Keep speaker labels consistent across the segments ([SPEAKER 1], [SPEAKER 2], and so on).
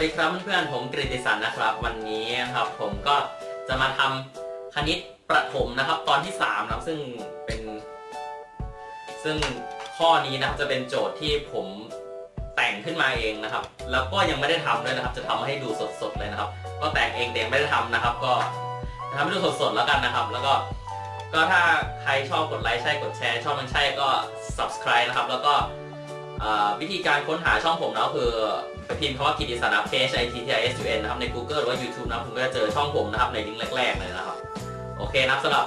[SPEAKER 1] วัสดีครับเพื่อนๆผมกฤติสันนะครับ วันนี้ครับ ผมก็จะมาทำคณิตประถมนะครับ ตอนที่3นะซึ่งเป็น ซึ่งข้อนี้นะครับจะเป็นโจทย์ที่ผมแต่งขึ้นมาเองนะครับ แล้วก็ยังไม่ได้ทำด้วยนะครับ จะทำให้ดูสดๆเลยนะครับ ก็แต่งเองแต่ยังไม่ได้ทำนะครับ ก็ทำให้ดูสดๆแล้วกันนะครับ แล้วก็ก็ถ้าใครชอบกดไลค์ใช่กดแชร์ ชอบมันใช่ก็ subscribe นะครับ แล้วก็วิธีการค้นหาช่องผมนะคือ พิมพ์คำว่ากิติสานะ P H I T T I S U N นะครับใน Google หรือว่า YouTube นะคุณก็จะเจอช่องผมนะครับในลิงก์แรก ๆ เลยนะครับ โอเคนะครับสำหรับ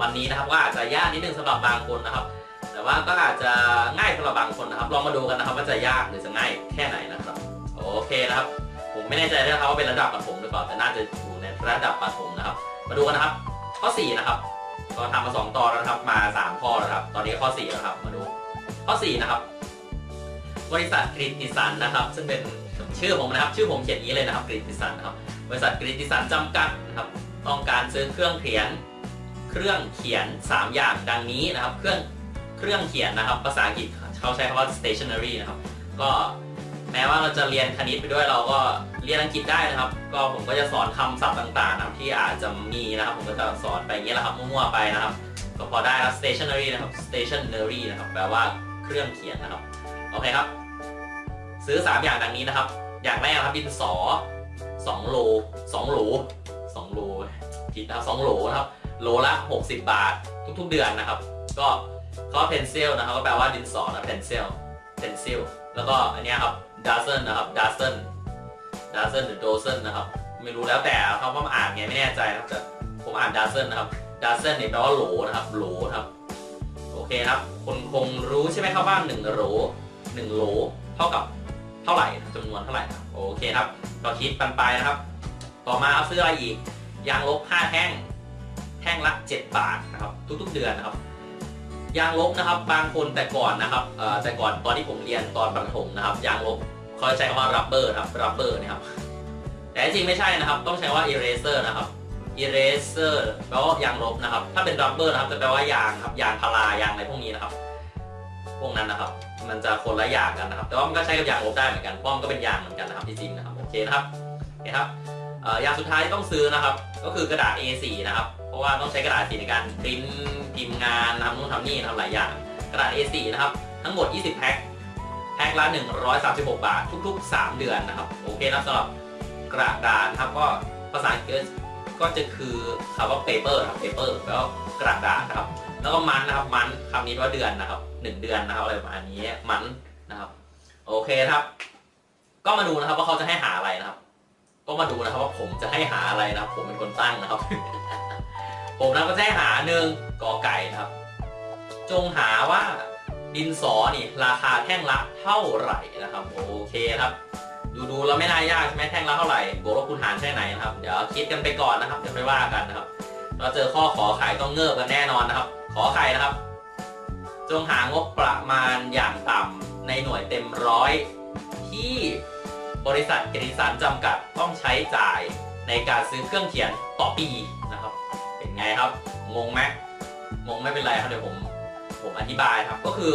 [SPEAKER 1] วันนี้นะครับก็อาจจะยากนิดนึงสำหรับบางคนนะครับ แต่ว่าก็อาจจะง่ายสำหรับบางคนนะครับ ลองมาดูกันนะครับว่าจะยากหรือจะง่ายแค่ไหนนะครับ โอเคนะครับ ผมไม่แน่ใจนะครับว่าเป็นระดับประถมหรือเปล่าแต่น่าจะอยู่ในระดับประถมนะครับ มาดูกันนะครับ ข้อ 4 นะครับก็ทำมา 2 ตอนแล้วนะครับมา 3 ข้อแล้วครับ ตอนนี้ข้อ4แล้วครับมาดู ข้อ 4 นะครับ บริษัทกริติสันนะครับ ซึ่งเป็นชื่อผมนะครับ ชื่อผมเขียนนี้เลยนะครับกริติสันนะครับ บริษัทกริติสันจำกัดนะครับ ต้องการซื้อเครื่องเขียน เครื่องเขียน 3 อย่างดังนี้นะครับ เครื่องเครื่องเขียนนะครับ ภาษาอังกฤษเขาใช้คำว่า stationery นะครับ ก็แม้ว่าเราจะเรียนคณิตไปด้วยเราก็เรียนอังกฤษได้นะครับ ก็ผมก็จะสอนคำศัพท์ต่างๆนะครับที่อาจจะมีนะครับ ผมก็จะสอนไปอย่างนี้แหละครับมั่วๆไปนะครับก็พอได้แล้ว stationery นะครับ stationery นะครับแปลว่าเครื่องเขียนนะครับ โอเคครับ ซื้อ 3 อย่างดังนี้นะครับ อย่างแรกนะครับดินสอ2โล2โหล2โลผิดนะครับ2โหลนะครับโหลละ 60 บาททุกๆเดือนนะครับ ก็ก็ pencil นะครับก็แปลว่าดินสอนะ pencil pencil แล้วก็อันนี้ครับ dozen นะครับ dozen dozen หรือ dozen นะครับ ไม่รู้แล้วแต่เขาว่าอ่านไงไม่แน่ใจนะครับแต่ผมอ่านดัซเซนนะครับดัซเซนเนี่ยแปลว่าโหลนะครับโหลครับโอเคครับคนคงรู้ใช่ไหมครับว่า1โหล1โหลเท่ากับ เท่าไหร่จำนวนเท่าไหร่ครับโอเคครับก็คิดปันไปนะครับ ต่อมาเอาซื้ออะไรอีกยางลบ5แท่งแท่งละ7บาทนะครับทุกๆเดือนนะครับยางลบนะครับบางคนแต่ก่อนนะครับแต่ก่อนตอนที่ผมเรียนตอนประถมนะครับยางลบเขาใช้คำว่า rubber ครับ rubber นะครับแต่จริงไม่ใช่นะครับ ต้องใช้ว่า eraser นะครับ eraser แปลว่ายางลบนะครับ ถ้าเป็น rubber นะครับจะแปลว่ายางครับยางพารายางอะไรพวกนี้นะครับ พวกนั้นนะครับ มันจะคนละอย่างกันนะครับ แต่ว่ามันก็ใช้กับยางลบได้เหมือนกันเพราะมันก็เป็นยางเหมือนกันนะครับที่จริงนะครับโอเคนะครับโอเครับยางสุดท้ายที่ต้องซื้อนะครับ ก็คือกระดาษ A4 นะครับ เพราะว่าต้องใช้กระดาษสีในการพิมพ์พิมพ์งานทำนู่นทำนี่ทำหลายอย่าง กระดาษ A4 นะครับ ทั้งหมด 20 แพ็คแพ็คละ 136 บาท ทุก ๆ 3 เดือนนะครับ โอเคนะสำหรับกระดาษนะครับก็ภาษาอังกฤษก็จะคือคำว่า paper ครับ paper แปลว่ากระดาษนะครับ แล้วก็มันนะครับมันคำนี้ว่าเดือนนะครับ 1เดือนนะครับอะไรประมาณนี้มันนะครับ โอเคครับ ก็มาดูนะครับว่าเขาจะให้หาอะไรนะครับ ก็มาดูนะครับว่าผมจะให้หาอะไรนะครับ ผมเป็นคนตั้งนะครับ ผมนะก็จะให้หาหนึ่งกอไก่นะครับ จงหาว่าดินสอนี่ราคาแท่งละเท่าไหร่นะครับ โอเคครับดูดูเราไม่น่ายากใช่ไหมแท่งละเท่าไหร่บวกลบคูณหารใช่ไหนนะครับเดี๋ยวคิดกันไปก่อนนะครับเดี๋ยวไม่ว่ากันนะครับ เราเจอข้อขอไข่ต้องเงิบกันแน่นอนนะครับ ขอไข่นะครับ จงหางบประมาณอย่างต่ำในหน่วยเต็มร้อยที่บริษัทเกริสันจำกัดต้องใช้จ่ายในการซื้อเครื่องเขียนต่อปีนะครับ เป็นไงครับ งงไหมงงไม่เป็นไรครับเดี๋ยวผมผมอธิบายครับก็คือ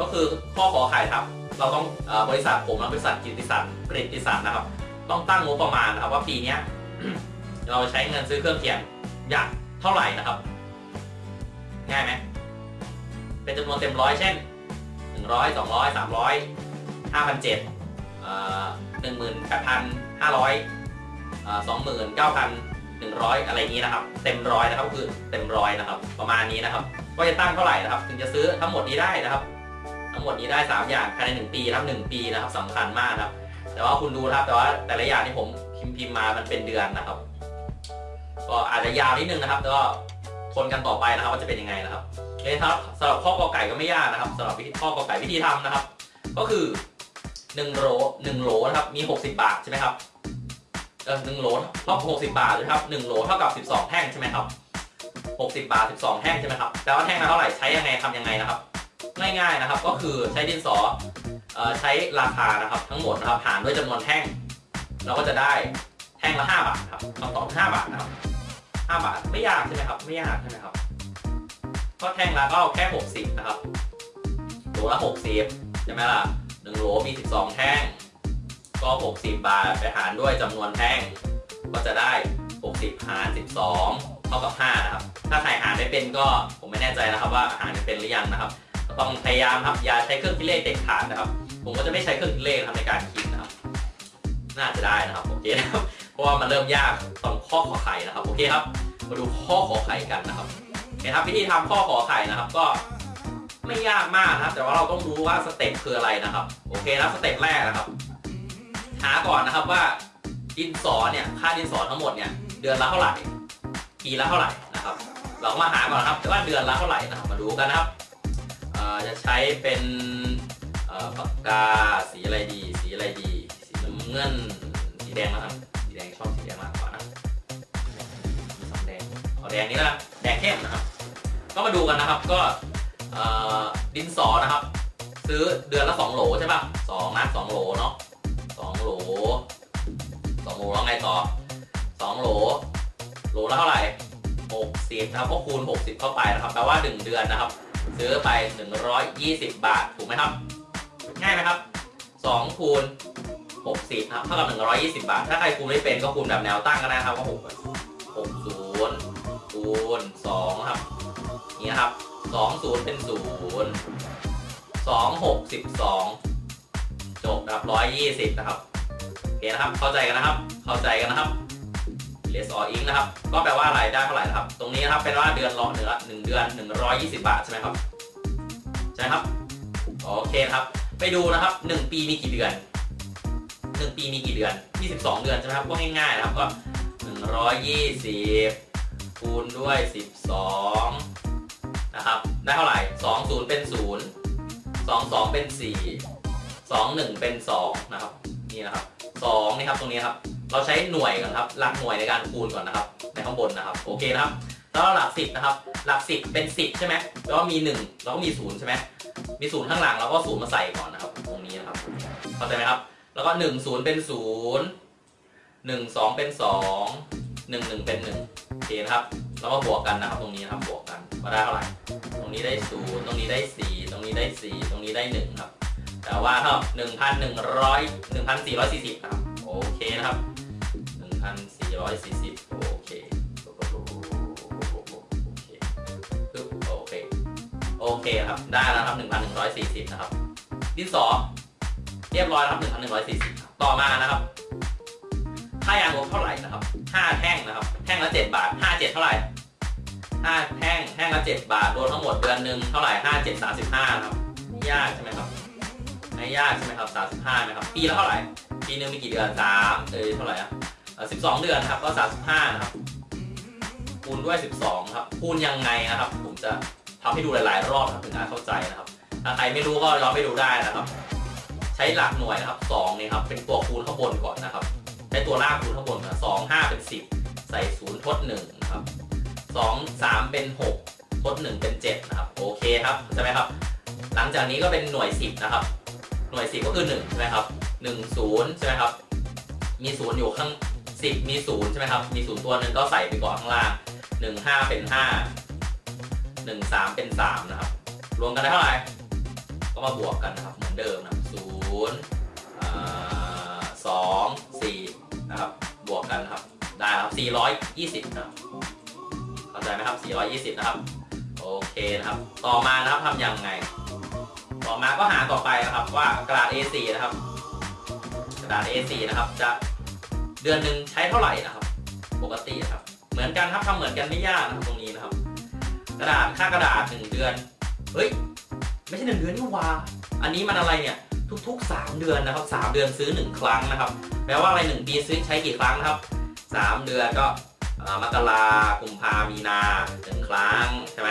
[SPEAKER 1] ก็คือข้อขอไข่ครับ เราต้องบริษัทผมและบริษัทกิติสันกริติสันนะครับ ต้องตั้งงบประมาณนะครับ ว่าปีนี้เราใช้เงินซื้อเครื่องเขียนอย่างเท่าไหร่นะครับ ง่ายไหม เป็นจำนวนเต็มร้อยเช่นหนึ่งร้อยสองร้อยสามร้อยห้าพันเจ็ดหนึ่งหมื่นแปดพันห้าร้อยสองหมื่นเก้าพันหนึ่งร้อยอะไรนี้นะครับ เต็มร้อยนะครับคือเต็มร้อยนะครับ ประมาณนี้นะครับ ก็จะตั้งเท่าไหร่นะครับ ถึงจะซื้อทั้งหมดนี้ได้นะครับ ทั้งหมดนี้ได้ 3 อย่างภายใน 1 ปีครับ1ปีนะครับสำคัญมากนะครับ แต่ว่าคุณดูนะครับแต่ว่าแต่ละอย่างที่ผมพิมพ์พิมพ์มามันเป็นเดือนนะครับ ก็อาจจะยาวนิดนึงนะครับ แต่ก็ทนกันต่อไปนะครับว่าจะเป็นยังไงนะครับ โอเคครับสำหรับข้อกอไก่ก็ไม่ยากนะครับสำหรับข้อกอไก่วิธีทำนะครับ ก็คือ1โหล1โหลนะครับมี 60 บาทใช่ไหมครับเออหนึ่งโหลเท่า60บาทนะครับ1โหลเท่ากับ12แท่งใช่ไหมครับ60บาท12แท่งใช่ไหมครับแปลว่าแท่งละเท่าไหร่ใช้ยังไงทำยังไงนะครับ ง่ายๆนะครับ ก็คือใช้ดินสอใช้ราคานะครับ ทั้งหมดนะครับหารด้วยจำนวนแท่ง เราก็จะได้แท่งละ5บาทครับคำตอบ5บาทนะครับ5บาทไม่ยากใช่ไหมครับ ไม่ยากใช่ไหมครับ ก็แท่งละก็แค่ 60 นะครับโหลละ60ใช่ไหมล่ะ1โหลมี 12 แท่งก็ก็ 60 บาทไปหารด้วยจำนวนแท่ง ก็จะได้ 60 หาร 12 เท่ากับ 5 นะครับ ถ้าใครหารไม่เป็นก็ผมไม่แน่ใจนะครับว่าหารเป็นหรือยังนะครับต้องพยายามครับอย่าใช้เครื่องคิดเลขเด็ดขาดนะครับ ผมก็จะไม่ใช้เครื่องคิดเลขในการคิดนะครับ น่าจะได้นะครับโอเคนะครับเพราะว่ามันเริ่มยากตรงข้อขอไข่นะครับโอเคครับ มาดูข้อขอไข่กันนะครับ โอเคครับวิธีทำข้อขอไข่นะครับ ก็ไม่ยากมากนะครับ แต่ว่าเราต้องรู้ว่า step คืออะไรนะครับ โอเคนะ step แรกนะครับ หาก่อนนะครับว่าดินสอเนี่ยค่าดินสอทั้งหมดเนี่ยเดือนละเท่าไหร่ปีละเท่าไหร่นะครับ เราก็มาหาก่อนครับว่าเดือนละเท่าไหร่นะครับมาดูกันนะครับจะใช้เป็นปากกาสีอะไรดี สีอะไรดี สีน้ำเงินสีแดงนะครับสีแดงชอบสีแดงมากกว่านะมีแดงเอาแดงนี้ละแดงเข้มนะครับ ก็มาดูกันนะครับก็ดินสอนะครับ ซื้อเดือนละ2โหลใช่ป่ะสองนะสองโหลเนาะสองโหลสองโหลแล้วไงต่อสองโหลโหลละเท่าไหร่หกสิบนะครับก็คูณ60เข้าไปนะครับแปลว่า1เดือนนะครับ ซื้อไป120บาทถูกไหมครับ ง่ายไหมครับ2คูณ60ครับเท่ากับ120บาท ถ้าใครคูณไม่เป็นก็คูณแบบแนวตั้งก็ได้ครับว่า6 60คูณ2ครับ นี่นะครับ20เป็น0 2 6 12จบนะครับ120นะครับโอเคนะครับ เข้าใจกันนะครับ เข้าใจกันนะครับ less or ink นะครับ ก็แปลว่าอะไรได้เท่าไหร่นะครับ ตรงนี้นะครับเป็นว่าเดือนละเนื้อหนึ่งเดือน120บาทใช่ไหมครับ ใช่ครับ โอเคครับ ไปดูนะครับ1ปีมีกี่เดือน1ปีมีกี่เดือน22เดือนใช่ไหมครับ ก็ง่ายๆนะครับก็120คูณด้วย12 นะครับได้เท่าไหร่ 20 เป็น 0 22 เป็น 4 21 เป็น 2 นะครับนี่นะครับ2นี่ครับตรงนี้ครับเราใช้หน่วยก่อนครับหลักหน่วยในการคูณก่อนนะครับในข้างบนนะครับโอเคนะครับแล้วหลัก10นะครับหลัก 10 เป็น 10 ใช่ไหมแล้วมี 1 แล้วก็มี 0 ใช่ไหมมี0ข้างหลังแล้วก็0มาใส่ก่อนนะครับ ตรงนี้นะครับเข้าใจไหมครับแล้วก็ 1 0 เป็น 0 1 2 เป็น 2 1 1 เป็น1โอเคนะครับแล้วก็บวกกันนะครับตรงนี้นะครับบวกกัน มาได้เท่าไหร่ ตรงนี้ได้0ตรงนี้ได้4ตรงนี้ได้4ตรงนี้ได้1ครับ แต่ว่าเท่า1,100 1,440นะครับ โอเคนะครับ1,440โอเคโอเคปึ๊บโอเค โอเคครับ ได้แล้วครับ1,140นะครับ ดินสอเรียบร้อยครับ1,140ต่อมานะครับค่ายางลบเท่าไหร่นะครับ5แท่งนะครับ แท่งละ7บาท5 7เท่าไหร่ แท่งแท่งละ7บาทรวมทั้งหมดเดือนหนึ่งเท่าไหร่5 7 35ครับไม่ยากใช่ไหมครับไม่ยากใช่ไหมครับ35ไหมครับปีละเท่าไหร่ปีหนึ่งมีกี่เดือน3เอ้ยเท่าไหร่อะ12เดือนครับก็35นะครับคูณด้วย 12 ครับ คูณยังไงนะครับ ผมจะทำให้ดูหลาย ๆ รอบครับถึงจะเข้าใจนะครับ ถ้าใครไม่รู้ก็ย้อนไปดูได้นะครับ ใช้หลักหน่วยนะครับ2นี่ครับ เป็นตัวคูณข้างบนก่อนนะครับ ใช้ตัวล่างคูณข้างบนนะ2 5เป็น 10 ใส่0ทด1นะครับ 2 3 เป็น6ทด1เป็น 7 นะครับ โอเคครับใช่ไหมครับ หลังจากนี้ก็เป็นหน่วย 10 นะครับ หน่วย 10 ก็คือ1ใช่ไหมครับ1 0ใช่ไหมครับ มี 0 อยู่ข้าง 10 มี 0 ใช่ไหมครับ มี 0 ตัวหนึ่งก็ใส่ไปก่อนข้างล่าง 1 5 เป็น 5 1 3 เป็น 3 นะครับ รวมกันได้เท่าไหร่ ก็มาบวกกันนะครับ เหมือนเดิมนะ0อ่า2 4 นะครับ บวกกันครับ ได้ครับ420 นะครับ ใจไหมครับ 420 นะครับ โอเคนะครับ ต่อมานะครับทำยังไง ต่อมาก็หาต่อไปนะครับว่ากระดาษ A4 นะครับ กระดาษ A4 นะครับ จะเดือนหนึ่งใช้เท่าไหร่นะครับ ปกตินะครับ เหมือนกันครับทำเหมือนกันไม่ยากนะครับตรงนี้นะครับ กระดาษค่ากระดาษ 1 เดือน เฮ้ย ไม่ใช่ 1 เดือนนี่ว่าอันนี้มันอะไรเนี่ยทุกๆ 3 เดือนนะครับ 3 เดือนซื้อ 1 ครั้งนะครับ แปลว่าอะไร 1 ปีซื้อใช้กี่ครั้งนะครับ 3 เดือนก็ มกรากุมภามีนาหนึ่งครั้งใช่ไหม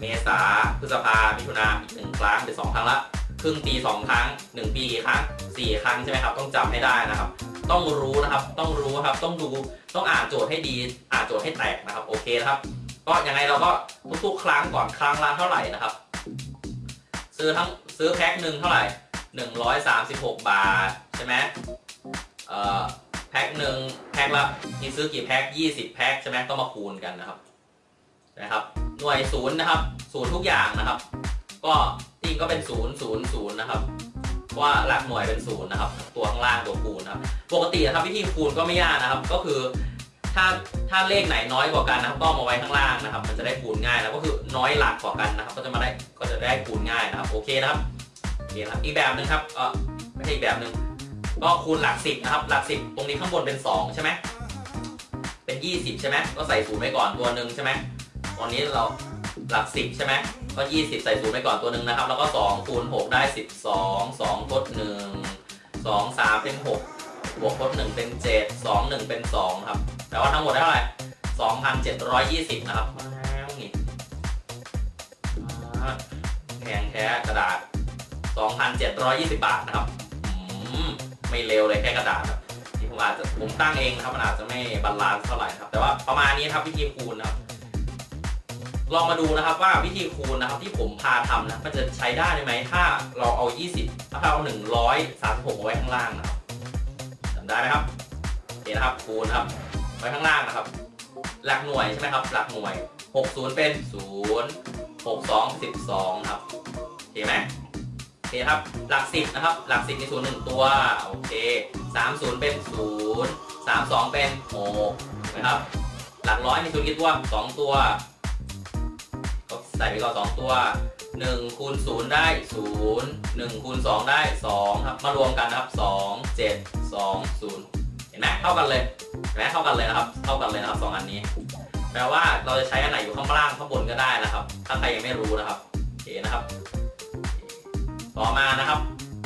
[SPEAKER 1] เมษาพฤษภามิถุนาอีกหนึ่งครั้งเป็นสองครั้งละครึ่งปีสองครั้งหนึ่งปีกี่ครั้งสี่ครั้งใช่ไหมครับ ต้องจำให้ได้นะครับ ต้องรู้นะครับ ต้องรู้ครับ ต้องดู ต้องอ่านโจทย์ให้ดี อ่านโจทย์ให้แตกนะครับ โอเคนะครับ ก็ยังไงเราก็ทุกๆ ครั้งก่อนครั้งละเท่าไหร่นะครับ ซื้อทั้งซื้อแพ็คหนึ่งเท่าไหร่หนึ่งร้อยสามสิบหกบาทใช่ไหมเอ่อ แพ็คหนึ่งแพ็คละมีซื้อกี่แพ็คยี่สิบแพ็คใช่ไหมก็มาคูณกันนะครับนะครับ หน่วยศูนย์นะครับศูนย์ทุกอย่างนะครับ ก็จริงก็เป็นศูนย์ศูนย์ศูนย์นะครับว่าหลักหน่วยเป็นศูนย์นะครับ ตัวข้างล่างตัวคูณนะครับ ปกตินะครับวิธีคูณก็ไม่ยากนะครับ ก็คือถ้าถ้าเลขไหนน้อยกว่ากันนะครับ ก็เอามาไว้ข้างล่างนะครับ มันจะได้คูณง่ายแล้วก็คือน้อยหลักกว่ากันนะครับ ก็จะมาได้ก็จะได้คูณง่ายนะครับ โอเคนะครับโอเคนะครับอีกแบบหนึ่งครับเออไม่ใช่อีกแบบหนึ่ง ก็คูณหลักสิบนะครับ หลักสิบตรงนี้ข้างบนเป็นสองใช่ไหมเป็นยี่สิบใช่ไหมก็ใส่ศูนย์ไว้ก่อนตัวหนึ่งใช่ไหมตอนนี้เราหลักสิบใช่ไหมก็ยี่สิบใส่ศูนย์ไว้ก่อนตัวหนึ่งนะครับ แล้วก็สองคูณหกได้สิบสองสองทดหนึ่งสองสามเป็นหกบวกทดหนึ่งเป็นเจ็ดสองหนึ่งเป็นสองครับแปลว่าทั้งหมดได้เท่าไหร่สองพันเจ็ดร้อยยี่สิบนะครับแล้วนี่แพงแท้กระดาษสองพันเจ็ดร้อยยี่สิบบาทนะครับ ไม่เร็วเลยแค่กระดาษครับนี่ผมอาจจะผมตั้งเองครับมันอาจจะไม่ balance เท่าไหร่ครับ แต่ว่าประมาณนี้ครับวิธีคูณนะครับลองมาดูนะครับว่าวิธีคูณนะครับที่ผมพาทำนะมันจะใช้ได้ไหมถ้าเราเอา 20ถ้าเราเอา136ไว้ข้างล่างนะครับจำได้ไหมครับโอเคนะครับคูณครับไว้ข้างล่างนะครับ หลักหน่วยใช่ไหมครับ หลักหน่วย 60 เป็น 0 62 12 ครับโอเคไหม เคครับ หลัก10นะครับ หลัก10มี0 1ตัว โอเค30เป็น0 32เป็น6นะครับ หลักร้อยมี0กี่ตัว2ตัว ก็ใส่ไปก่อน2ตัว1คูณ0ได้0 1คูณ2ได้2ครับ มารวมกันนะครับ2 7 2 0เห็นไหมเท่ากันเลยเห็นไหมเท่ากันเลยนะครับ เท่ากันเลยนะครับสองอันนี้ แปลว่าเราจะใช้อันไหนอยู่ข้างล่างข้างบนก็ได้นะครับ ถ้าใครยังไม่รู้นะครับโอเคนะครับ ต่อมานะครับ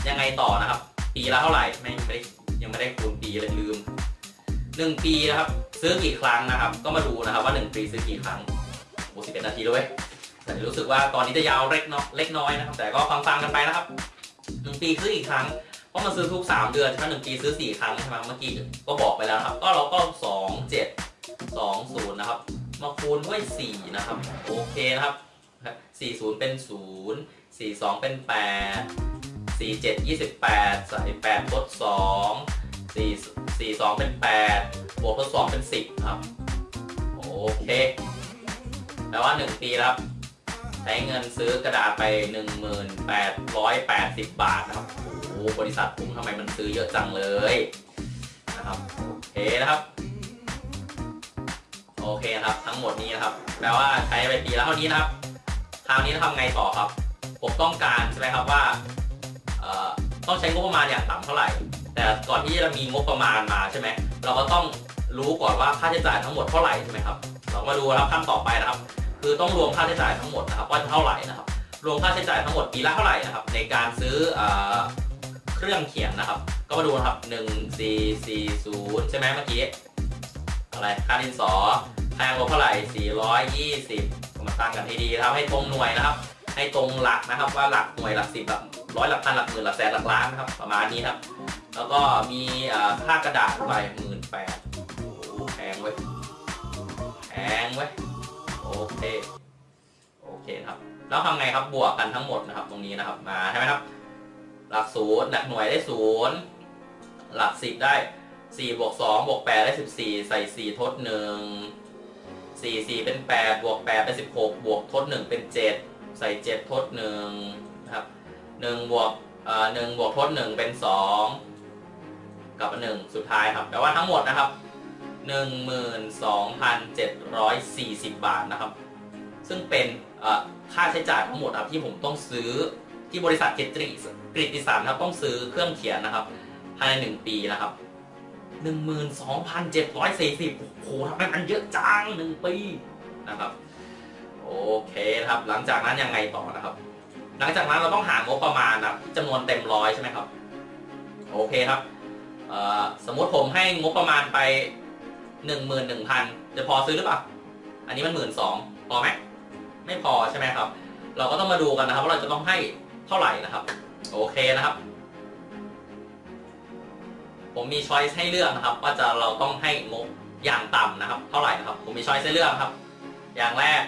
[SPEAKER 1] ยังไงต่อนะครับ ปีละเท่าไหร่ไม่ไม่ได้ยังไม่ได้คูณปีเลยลืมหนึ่งปีนะครับ ซื้อกี่ครั้งนะครับ ก็มาดูนะครับว่าหนึ่งปีซื้อกี่ครั้งโอ้สิบเอ็ดนาทีด้วยแต่รู้สึกว่าตอนนี้จะยาวเล็กน้อยเล็กน้อยนะครับ แต่ก็ฟังๆกันไปนะครับหนึ่งปีซื้อกี่ครั้งเพราะมันซื้อทุก3เดือนใช่ไหนึ่งปีซื้อ4ครั้งใช่ไหมเมื่อกี้ก็บอกไปแล้วครับ ก็เราก็2 7 2 0นะครับ มาคูณด้วย4นะครับ โอเคนะครับ 4 0 เป็น 0 4 2 เป็น 8 4 7 28 ใส่8ทด2 4 4 2 เป็น 8 บวกทด2 เป็น 10 ครับ โอเค แปลว่า 1 ปีครับ ใช้เงินซื้อกระดาษไป 1880 บาทนะครับ โอ้โหบริษัทผมทำไมมันซื้อเยอะจังเลยนะครับ โอเคนะครับ โอเคครับ ทั้งหมดนี้นะครับ แปลว่าใช้ไปปีละเท่านี้นะครับ คราวนี้ทำไงต่อครับ ผมต้องการใช่ไหมครับว่าต้องใช้งบประมาณอย่างต่ำเท่าไหร่ แต่ก่อนที่จะมีงบประมาณมาใช่ไหมเราก็ต้องรู้ก่อนว่าค่าใช้จ่ายทั้งหมดเท่าไหร่ใช่ไหมครับ เรามาดูนะครับขั้นต่อไปนะครับ คือต้องรวมค่าใช้จ่ายทั้งหมดนะครับว่าเท่าไหร่นะครับ รวมค่าใช้จ่ายทั้งหมดปีละเท่าไหร่นะครับ ในการซื้อเอเครื่องเขียนนะครับ ก็มาดูนะครับ1 4 4 0ใช่ไหมเมื่อกี้อะไรค่าดินสอแพงกว่าเท่าไหร่420 มาตั้งกันให้ดีนะครับให้ตรงหน่วยนะครับ ให้ตรงหลักนะครับ ว่าหลักหน่วยหลักสิบหลักร้อยหลักพันหลักหมื่นหลักแสนหลักล้านนะครับ ประมาณนี้ครับ แล้วก็มีเอ่อค่ากระดาษไปหมื่นแปดโอ้โหแพงเว้ยแพงเว้ยโอเคโอเคครับแล้วทำไงครับบวกกันทั้งหมดนะครับ ตรงนี้นะครับมาใช่ไหมครับ หลักศูนย์หลักหน่วยได้ศูนย์หลักสิบได้สี่บวกสองบวกแปดได้สิบสี่ใส่สี่ทดหนึ่ง สี่สี่เป็นแปดบวกแปดเป็นสิบหกบวกทดหนึ่งเป็นเจ็ดใส่เจ็ดทดหนึ่งนะครับหนึ่งบวกเอ่อหนึ่งบวกทดหนึ่งเป็นสองกับหนึ่งสุดท้ายครับแปลว่าทั้งหมดนะครับ 12,740 บาทนะครับ ซึ่งเป็นเอ่อค่าใช้จ่ายทั้งหมดครับที่ผมต้องซื้อที่บริษัทเกตริกริติสารนครับต้องซื้อเครื่องเขียนนะครับภายในหนึ่งปีนะครับ 12,740 โอ้โหทำไมมันเยอะจังหนึ่งปีนะครับ โอเคนะครับ หลังจากนั้นยังไงต่อนะครับ หลังจากนั้นเราต้องหางบประมาณนะจำนวนเต็มร้อยใช่ไหมครับ โอเคครับ สมมติผมให้งบประมาณไปหนึ่งหมื่นหนึ่งพันจะพอซื้อหรือเปล่า อันนี้มันหมื่นสองพอไหม ไม่พอใช่ไหมครับ เราก็ต้องมาดูกันนะครับ ว่าเราจะต้องให้เท่าไหร่นะครับ โอเคนะครับ ผมมีช้อยส์ให้เลือกนะครับ ว่าจะเราต้องให้งบอย่างต่ำนะครับ เท่าไหร่นะครับ ผมมีช้อยส์ให้เลือกครับ อย่างแรก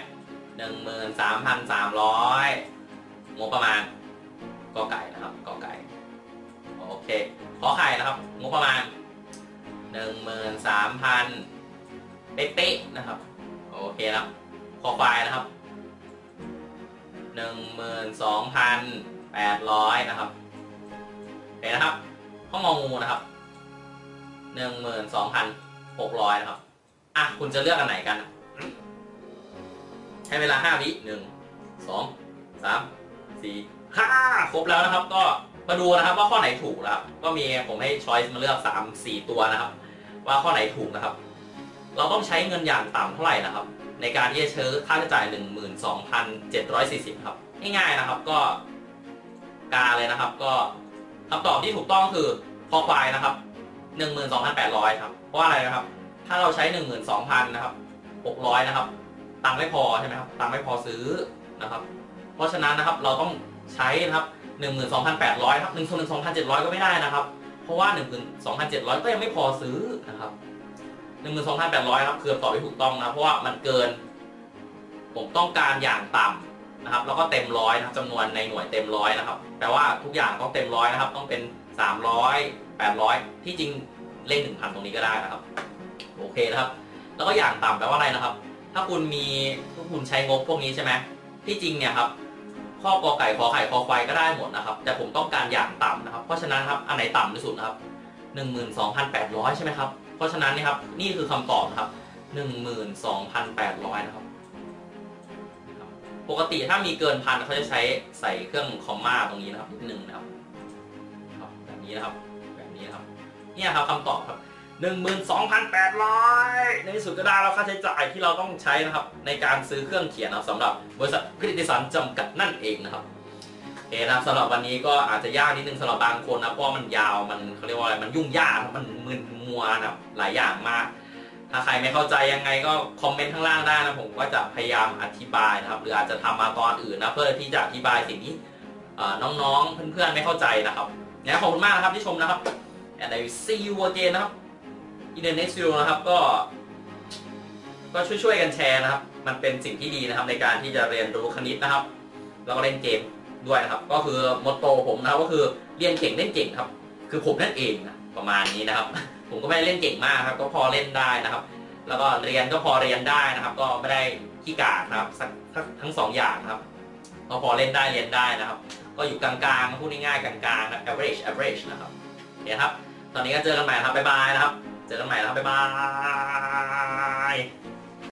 [SPEAKER 1] หนึ่งหมื่นสามพันสามร้อยงบประมาณกอไก่นะครับกอไก่โอเค ขอไข่นะครับงบประมาณหนึ่งหมื่นสามพันเป๊ะๆนะครับ โอเคนะครับคอควายนะครับหนึ่งหมื่นสองพันแปดร้อยนะครับเคนะครับห้องงองูนะครับ หนึ่งหมื่นสองพันหกร้อยนะครับ อะ คุณจะเลือกอันไหนกันให้เวลาห้าวิหนึ่งสองสามสี่ห้าครบแล้วนะครับ ก็มาดูนะครับว่าข้อไหนถูกนะครับ ก็มีผมให้ช้อยส์มาเลือกสามสี่ตัวนะครับ ว่าข้อไหนถูกนะครับ เราต้องใช้เงินอย่างต่ำเท่าไหร่นะครับ ในการที่จะซื้อค่าใช้จ่าย12,740ครับง่ายๆนะครับก็กาเลยนะครับ ก็คำตอบที่ถูกต้องคือคอควายนะครับ 12,800 ครับ เพราะว่าอะไรนะครับ ถ้าเราใช้ 12,000 นะครับ 600 นะครับ ตังค์ไม่พอใช่ไหมครับ ตังค์ไม่พอซื้อนะครับ เพราะฉะนั้นนะครับ เราต้องใช้นะครับ 12,800 ครับ 1ส่วน12,700 ก็ไม่ได้นะครับ เพราะว่า 12,700 ก็ยังไม่พอซื้อนะครับ 12,800 ครับคือคำตอบที่ถูกต้องนะ เพราะว่ามันเกิน ผมต้องการอย่างต่ำ นะครับแล้วก็เต็มร้อยนะครับจำนวนในหน่วยเต็มร้อยนะครับแปลว่าทุกอย่างต้องเต็มร้อยนะครับ ต้องเป็น 300 800 ที่จริงเลข1,000 ตรงนี้ก็ได้นะครับ โอเคนะครับ แล้วก็อย่างต่ำแปลว่าอะไรนะครับ ถ้าคุณมีถ้าคุณใช้งบพวกนี้ใช่ไหมที่จริงเนี่ยครับข้อกอไก่ขอไข่คอควายก็ได้หมดนะครับ แต่ผมต้องการอย่างต่ำนะครับ เพราะฉะนั้นครับอันไหนต่ำที่สุดนะครับ12,800 ใช่ไหมครับเพราะฉะนั้นนี่ครับนี่คือคำตอบนะครับ12,800 นะครับ ปกติถ้ามีเกินพันเขาจะใช้ใส่เครื่องคอมมาตรงนี้นะครับนิดนึงนะครับครับแบบนี้นะครับ แบบนี้นะครับ เนี่ยครับคำตอบครับ12,800ในที่สุดก็ได้แล้วค่าใช้จ่ายที่เราต้องใช้นะครับ ในการซื้อเครื่องเขียนนะสำหรับบริษัทคริติสันจำกัดนั่นเองนะครับโอเคนะครับสำหรับวันนี้ก็อาจจะยากนิดนึงสำหรับบางคนนะเพราะมันยาวมันเขาเรียกว่าอะไรมันยุ่งยากมันมึนมัวนะหลายอย่างมาก ถ้าใครไม่เข้าใจยังไงก็คอมเมนต์ข้างล่างได้นะผมก็จะพยายามอธิบายนะครับ หรืออาจจะทำมาตอนอื่นนะเพื่อที่จะอธิบายสิ่งที่น้องๆเพื่อนๆไม่เข้าใจนะครับนะขอบคุณมากนะครับที่ชมนะครับ and I will see you again นะครับ in the next video นะครับก็ ก็ช่วยๆกันแชร์นะครับ มันเป็นสิ่งที่ดีนะครับในการที่จะเรียนรู้คณิตนะครับ แล้วก็เล่นเกมด้วยนะครับ ก็คือมตโตผมนะครับก็คือเรียนเก่งเล่นเก่งครับ คือผมนั่นเองนะประมาณนี้นะครับ ผมก็ไม่ได้เล่นเก่งมากครับ ก็พอเล่นได้นะครับ แล้วก็เรียนก็พอเรียนได้นะครับ ก็ไม่ได้ขี้กาดนะครับทั้งสองอย่างนะครับ ก็พอเล่นได้เรียนได้นะครับ ก็อยู่กลางๆพูดง่ายๆกลางๆนะ average average นะครับเนี่ยครับ ตอนนี้ก็เจอกันใหม่นะครับบ๊ายบายนะครับ เจอกันใหม่นะครับบ๊ายบาย